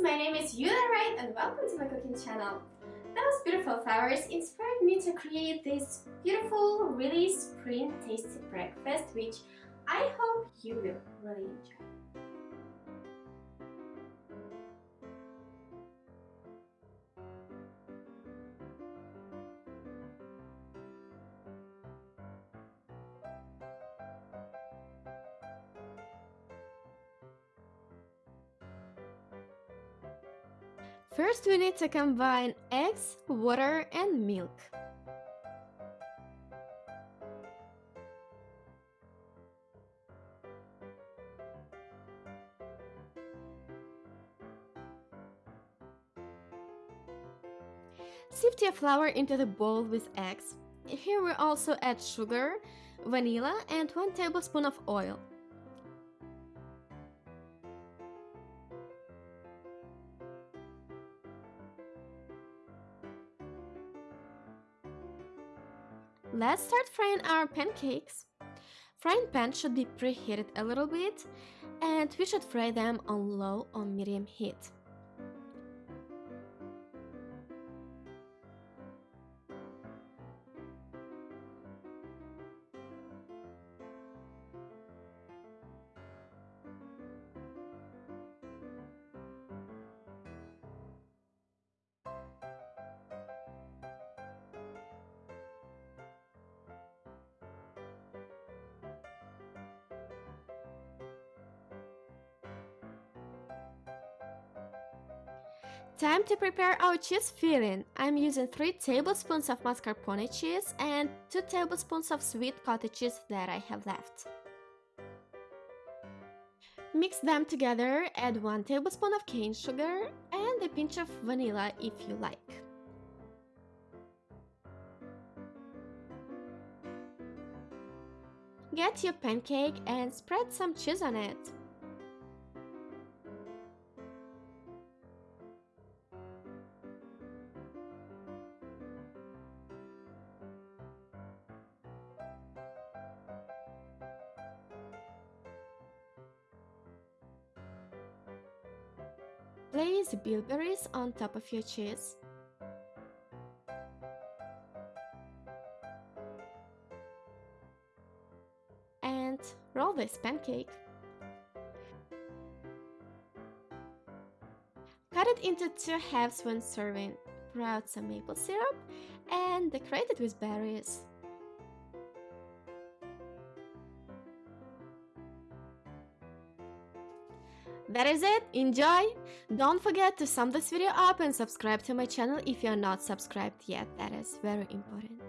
my name is Yulia Wright and welcome to my cooking channel. Those beautiful flowers inspired me to create this beautiful, really spring tasty breakfast which I hope you will really enjoy. First we need to combine eggs, water and milk. Sift your flour into the bowl with eggs. Here we also add sugar, vanilla and 1 tablespoon of oil. Let's start frying our pancakes. Frying pan should be preheated a little bit and we should fry them on low or medium heat. Time to prepare our cheese filling. I'm using 3 tablespoons of mascarpone cheese and 2 tablespoons of sweet cottage cheese that I have left. Mix them together, add 1 tablespoon of cane sugar and a pinch of vanilla if you like. Get your pancake and spread some cheese on it. Place the bilberries on top of your cheese. And roll this pancake. Cut it into two halves when serving. Pour out some maple syrup and decorate it with berries. That is it, enjoy! Don't forget to sum this video up and subscribe to my channel if you're not subscribed yet, that is very important.